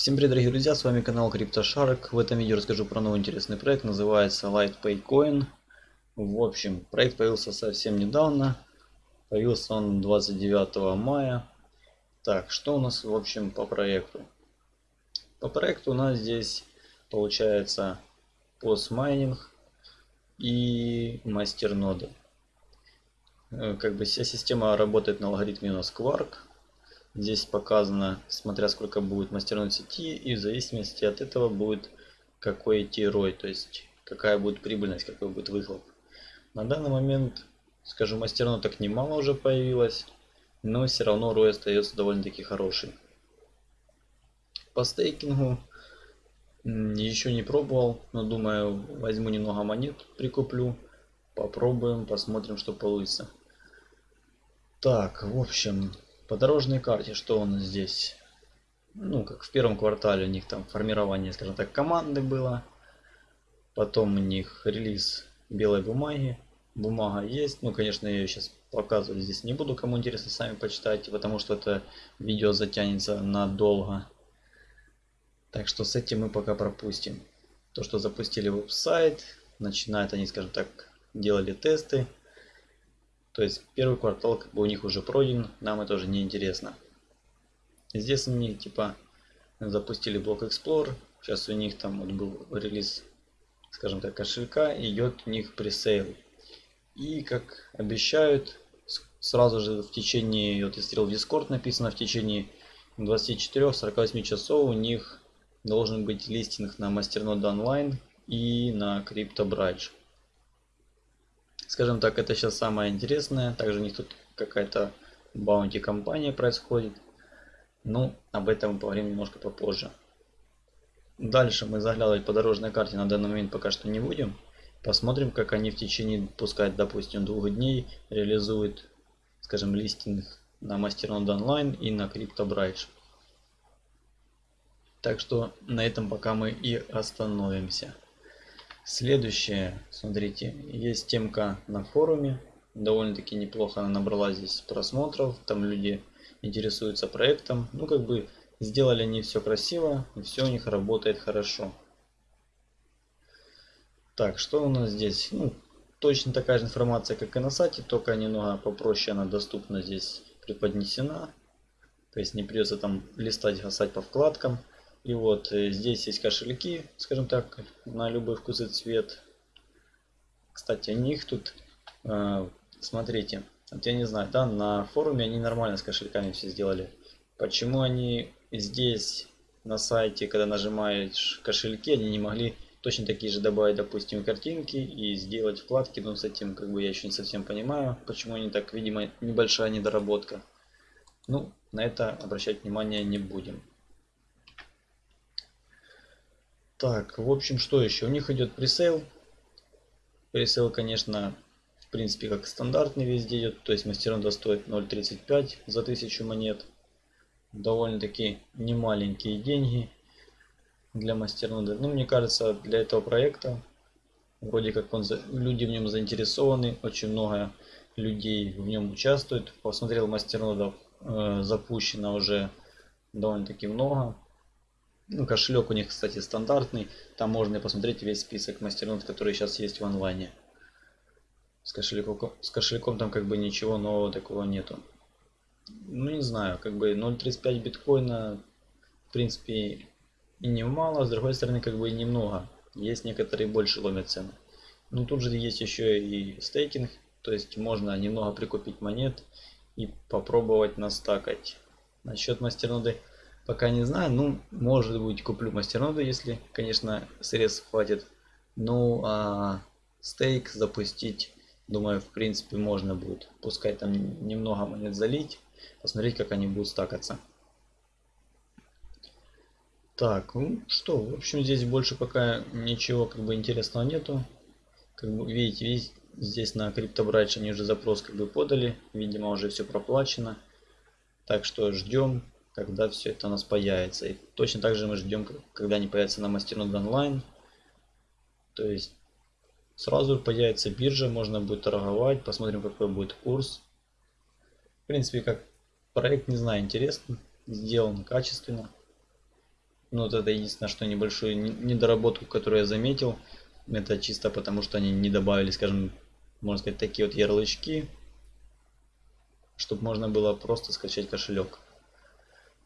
Всем привет, дорогие друзья, с вами канал CryptoShark. В этом видео расскажу про новый интересный проект, называется LightPay Coin. В общем, проект появился совсем недавно, появился он 29 мая. Так, что у нас в общем по проекту? По проекту у нас здесь получается постмайнинг и мастерноды. Э, как бы вся система работает на алгоритме у нас Quark. Здесь показано, смотря сколько будет мастерной сети, и в зависимости от этого будет какой идти рой, то есть какая будет прибыльность, какой будет выхлоп. На данный момент, скажу, мастерно так немало уже появилось, но все равно рой остается довольно-таки хороший. По стейкингу еще не пробовал, но думаю возьму немного монет, прикуплю, попробуем, посмотрим, что получится. Так, в общем, по дорожной карте, что у нас здесь? Ну, как в первом квартале у них там формирование, скажем так, команды было. Потом у них релиз белой бумаги. Бумага есть. Ну, конечно, я ее сейчас показывать здесь не буду. Кому интересно, сами почитайте, потому что это видео затянется надолго. Так что с этим мы пока пропустим. То, что запустили веб-сайт, начинают они, скажем так, делали тесты. То есть первый квартал как бы у них уже пройден, нам это уже не интересно. Здесь они типа запустили блок Explorer. Сейчас у них там вот был релиз, скажем так, кошелька, идет у них пресейл. И как обещают, сразу же в течение, вот я смотрел в Discord написано, в течение 24-48 часов у них должен быть листинг на Masternode Online и на CryptoBridge. Скажем так, это сейчас самое интересное. Также у них тут какая-то баунти компания происходит. Ну, об этом мы поговорим немножко попозже. Дальше мы заглядывать по дорожной карте на данный момент пока что не будем. Посмотрим, как они в течение, пускай, допустим, двух дней реализуют, скажем, листинг на Masternode Online и на CryptoBridge. Так что на этом пока мы и остановимся. Следующее, смотрите, есть темка на форуме. Довольно-таки неплохо она набрала здесь просмотров. Там люди интересуются проектом. Ну, как бы сделали они все красиво, и все у них работает хорошо. Так, что у нас здесь? Ну, точно такая же информация, как и на сайте, только немного попроще она доступна здесь преподнесена. То есть не придется там листать, гасать по вкладкам. И вот э, здесь есть кошельки, скажем так, на любой вкус и цвет. Кстати, о них тут, э, смотрите, вот я не знаю, да, на форуме они нормально с кошельками все сделали. Почему они здесь на сайте, когда нажимаешь кошельки, они не могли точно такие же добавить, допустим, картинки и сделать вкладки, но с этим как бы я еще не совсем понимаю, почему они так, видимо, небольшая недоработка. Ну, на это обращать внимание не будем. Так, в общем, что еще? У них идет presale. Presale, конечно, в принципе, как стандартный везде идет. То есть мастернода стоит 0.35 за 1000 монет. Довольно-таки немаленькие деньги для мастерноды. Ну, мне кажется, для этого проекта, вроде как он, люди в нем заинтересованы, очень много людей в нем участвует. Посмотрел мастернодов, э, запущено уже довольно-таки много. Ну, кошелек у них, кстати, стандартный. Там можно и посмотреть весь список мастернод, которые сейчас есть в онлайне. С кошельком, с кошельком там как бы ничего нового такого нету. Ну, не знаю, как бы 0.35 биткоина, в принципе, и немало, с другой стороны, как бы и немного. Есть некоторые больше ломят цены. Ну, тут же есть еще и стейкинг, то есть можно немного прикупить монет и попробовать настакать. Насчет мастерноды Пока не знаю, ну, может быть, куплю мастерноду, если, конечно, средств хватит. Ну, а стейк запустить, думаю, в принципе, можно будет. Пускай там немного монет залить, посмотреть, как они будут стакаться. Так, ну что, в общем, здесь больше пока ничего как бы интересного нету. Как бы видите, видите, здесь на CryptoBridge они уже запрос как бы подали, видимо, уже все проплачено. Так что ждем когда все это у нас появится. И точно так же мы ждем, когда они появятся на Masternode онлайн. То есть сразу появится биржа, можно будет торговать, посмотрим какой будет курс. В принципе, как проект, не знаю, интересно, сделан качественно. Ну вот это единственное, что небольшую недоработку, которую я заметил. Это чисто потому, что они не добавили, скажем, можно сказать, такие вот ярлычки, чтобы можно было просто скачать кошелек.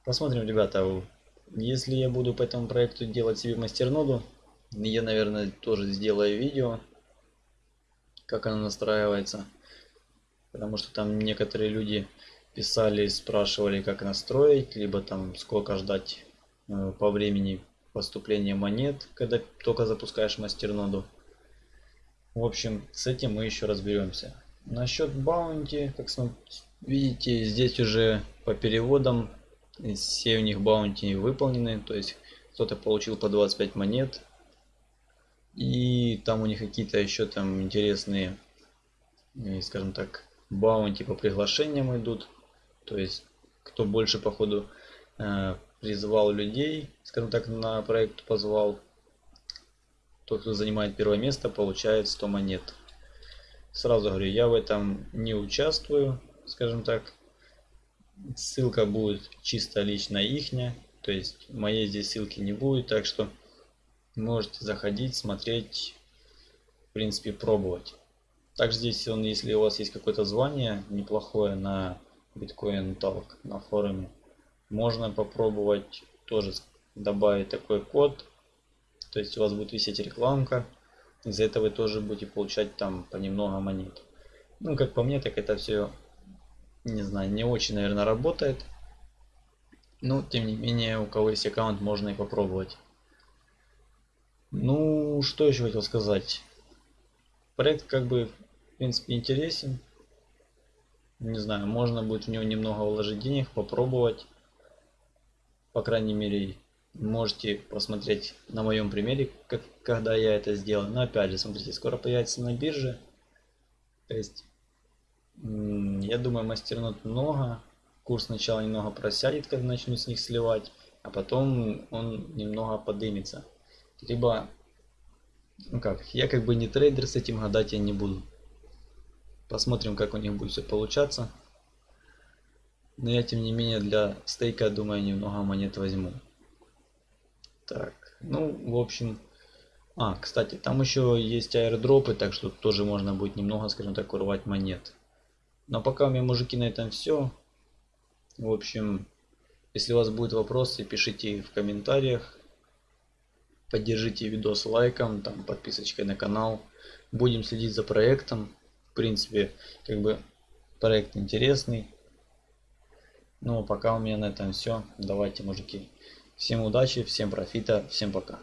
Посмотрим, ребята, если я буду по этому проекту делать себе мастерноду, я, наверное, тоже сделаю видео, как она настраивается. Потому что там некоторые люди писали, спрашивали, как настроить, либо там сколько ждать э, по времени поступления монет, когда только запускаешь мастерноду. В общем, с этим мы еще разберемся. Насчет баунти, как видите, здесь уже по переводам все у них баунти выполнены. То есть кто-то получил по 25 монет. И там у них какие-то еще там интересные, э, скажем так, баунти по приглашениям идут. То есть кто больше походу э, призвал людей, скажем так, на проект позвал, тот, кто занимает первое место, получает 100 монет. Сразу говорю, я в этом не участвую, скажем так. Ссылка будет чисто лично ихняя, то есть моей здесь ссылки не будет, так что можете заходить, смотреть, в принципе пробовать. Также здесь, он, если у вас есть какое-то звание неплохое на Bitcoin Talk на форуме, можно попробовать тоже добавить такой код. То есть у вас будет висеть рекламка. Из-за этого вы тоже будете получать там понемногу монет. Ну, как по мне, так это все, не знаю, не очень, наверное, работает. Но, тем не менее, у кого есть аккаунт, можно и попробовать. Ну, что еще хотел сказать. Проект как бы в принципе интересен. Не знаю, можно будет в него немного вложить денег, попробовать. По крайней мере, можете посмотреть на моем примере, как, когда я это сделал. Но опять же, смотрите, скоро появится на бирже. То есть, я думаю, мастернот много. Курс сначала немного просядет, когда начну с них сливать, а потом он немного подымется. Либо, ну как, я как бы не трейдер, с этим гадать я не буду. Посмотрим, как у них будет все получаться. Но я, тем не менее, для стейка, думаю, немного монет возьму. Так, ну, в общем... А, кстати, там еще есть аирдропы, так что тоже можно будет немного, скажем так, урвать монет. Но пока у меня, мужики, на этом все. В общем, если у вас будут вопросы, пишите в комментариях. Поддержите видос лайком, там, подписочкой на канал. Будем следить за проектом в принципе, как бы проект интересный. Ну, а пока у меня на этом все. Давайте, мужики. Всем удачи, всем профита, всем пока.